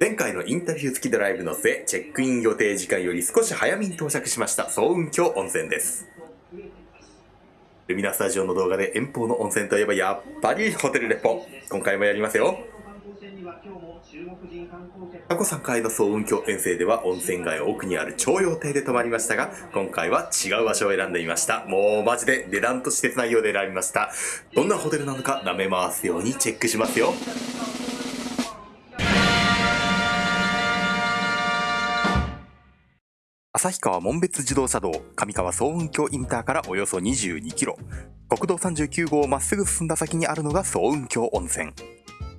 前回のインタビュー付きドライブの末、チェックイン予定時間より少し早めに到着しました、総雲峡温泉です。ルミナスタジオの動画で遠方の温泉といえばやっぱりホテルレポ。今回もやりますよ。過去3回の総雲峡遠征では温泉街奥にある徴用亭で泊まりましたが、今回は違う場所を選んでみました。もうマジで値段と施設内容で選びました。どんなホテルなのか舐め回すようにチェックしますよ。旭川門別自動車道上川総雲峡インターからおよそ22キロ。国道39号をまっすぐ進んだ先にあるのが総雲峡温泉。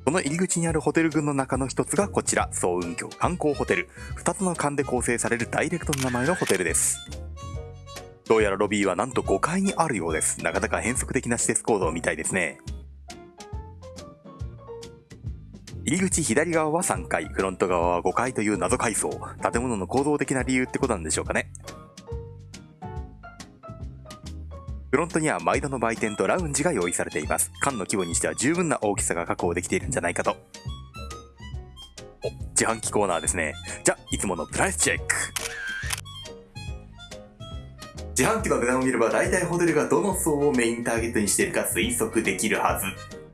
その入り口にあるホテル群の中の一つがこちら総雲峡観光ホテル。2つの間で構成されるダイレクトの名前のホテルです。どうやらロビーはなんと5階にあるようです。なかなか変則的な施設構造みたいですね。入り口左側は3階、フロント側は5階という謎階層。建物の構造的な理由ってことなんでしょうかね。フロントには毎度の売店とラウンジが用意されています。館の規模にしては十分な大きさが確保できているんじゃないかと。お、自販機コーナーですね。じゃ、いつものプライスチェック。自販機の値段を見れば大体ホテルがどの層をメインターゲットにしているか推測できるはず。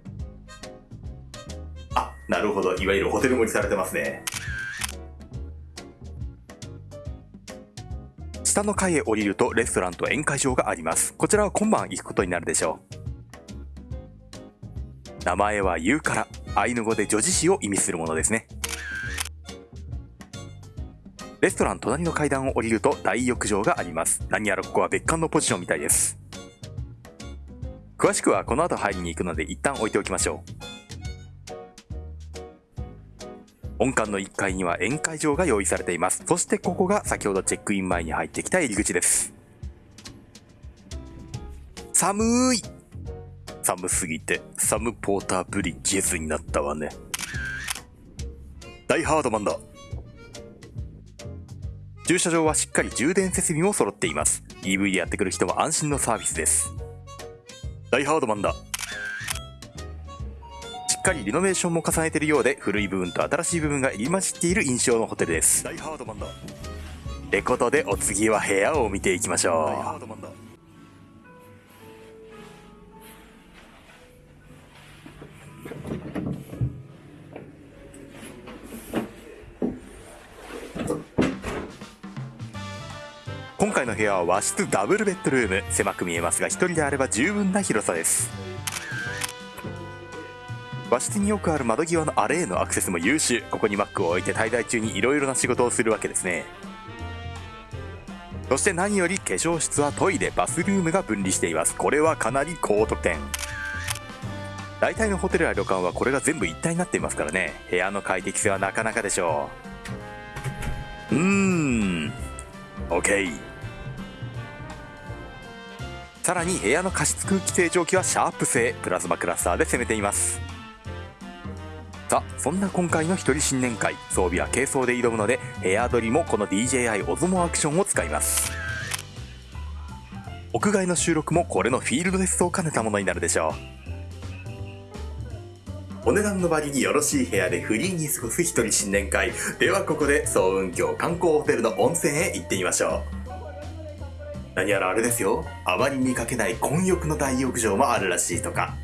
なるほど。いわゆるホテル盛りされてますね。下の階へ降りるとレストランと宴会場があります。こちらは今晩行くことになるでしょう。名前はユーカラ。アイヌ語で女子誌を意味するものですね。レストラン隣の階段を降りると大浴場があります。何やらここは別館のポジションみたいです。詳しくはこの後入りに行くので一旦置いておきましょう。本館の1階には宴会場が用意されています。そしてここが先ほどチェックイン前に入ってきた入り口です。寒い寒すぎてサムポーターブリッジェズになったわね。大ハードマンだ。駐車場はしっかり充電設備も揃っています。EV でやってくる人は安心のサービスです。大ハードマンだ。しっかりリノベーションも重ねているようで古い部分と新しい部分が入り混じっている印象のホテルです。大ハードマンだ。ってことでお次は部屋を見ていきましょう。大ハードマンだ今回の部屋は和室ダブルベッドルーム。狭く見えますが一人であれば十分な広さです和室によくある窓際のアレへのアクセスも優秀。ここに Mac を置いて滞在中に色々な仕事をするわけですね。そして何より化粧室はトイレバスルームが分離しています。これはかなり高得点。大体のホテルや旅館はこれが全部一体になっていますからね。部屋の快適性はなかなかでしょう。うーん。OK さらに部屋の加湿空気清浄機はシャープ製プラズマクラスターで攻めています。さあそんな今回の一人新年会。装備は軽装で挑むのでヘア取りもこの DJI オズモアクションを使います。屋外の収録もこれのフィールドテストを兼ねたものになるでしょう。お値段の割によろしい部屋でフリーに過ごす一人新年会。ではここで総雲峡観光ホテルの温泉へ行ってみましょう。何やらあれですよ。あまり見かけない混浴の大浴場もあるらしいとか。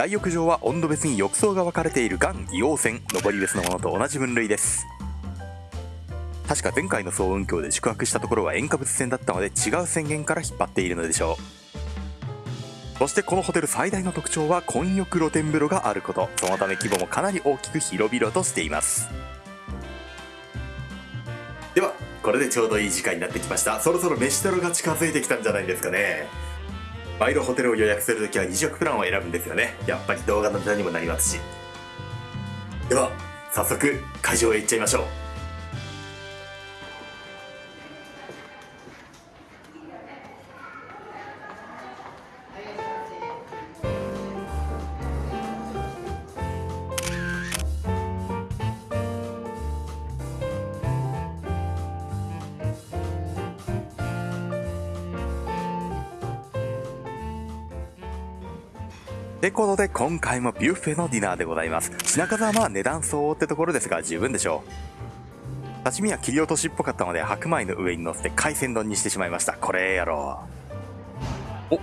大浴場は温度別に浴槽が分かれているがん硫黄泉上り別のものと同じ分類です。確か前回の総雲峡で宿泊したところは塩化物泉だったので違う宣言から引っ張っているのでしょう。そしてこのホテル最大の特徴は混浴露天風呂があること。そのため規模もかなり大きく広々としています。ではこれでちょうどいい時間になってきました。そろそろ飯テロが近づいてきたんじゃないですかね。毎度ホテルを予約するときは2食プランを選ぶんですよね。やっぱり動画のネタにもなりますし。では早速会場へ行っちゃいましょう。ってことで今回もビュッフェのディナーでございます。品数はまあ値段相応ってところですが十分でしょう。刺身は切り落としっぽかったので白米の上に乗せて海鮮丼にしてしまいました。これやろう。お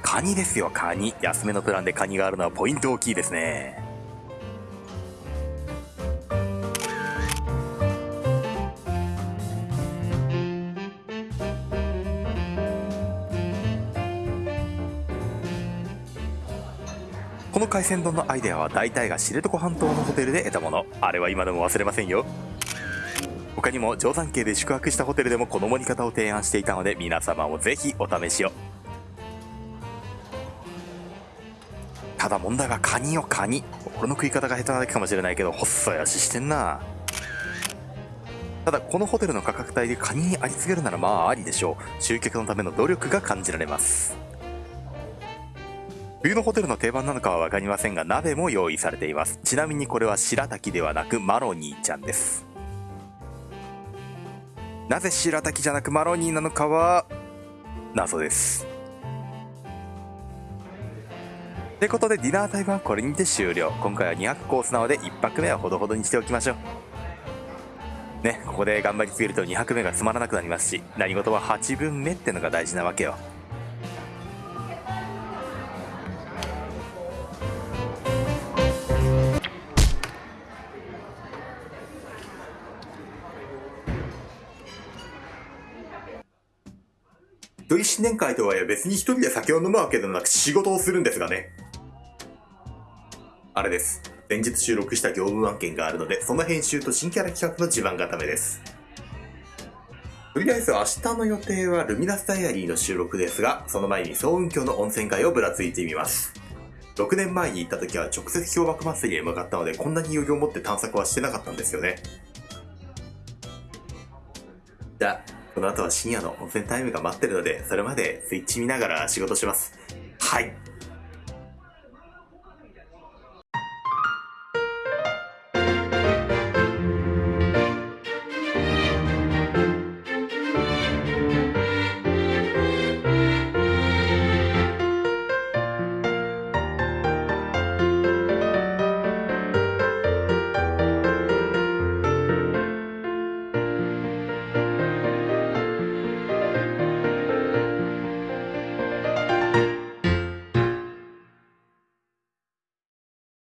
カニですよカニ。安めのプランでカニがあるのはポイント大きいですね。この海鮮丼のアイデアは大体が知床半島のホテルで得たもの。あれは今でも忘れませんよ。他にも定山渓で宿泊したホテルでもこの盛り方を提案していたので皆様もぜひお試しを。ただ問題はカニよカニ。俺の食い方が下手なだけかもしれないけど細い足してんな。ただこのホテルの価格帯でカニにありつけるならまあありでしょう。集客のための努力が感じられます。冬のホテルの定番なのかは分かりませんが鍋も用意されています。ちなみにこれは白滝ではなくマロニーちゃんです。なぜ白滝じゃなくマロニーなのかは謎です。ってことでディナータイムはこれにて終了。今回は2 0コースなので1泊目はほどほどにしておきましょう。ねここで頑張りすぎると2泊目がつまらなくなりますし何事は8分目ってのが大事なわけよ。一人新年会とはいえ別に一人で酒を飲むわけでもなく仕事をするんですがね。あれです。先日収録した業務案件があるので、その編集と新キャラ企画の地盤固めです。とりあえず明日の予定はルミナスダイアリーの収録ですが、その前に総雲峡の温泉街をぶらついてみます。6年前に行った時は直接氷瀑祭りへ向かったので、こんなに余裕を持って探索はしてなかったんですよね。じゃあ、この後は深夜の温泉タイムが待ってるので、それまでスイッチ見ながら仕事します。はい。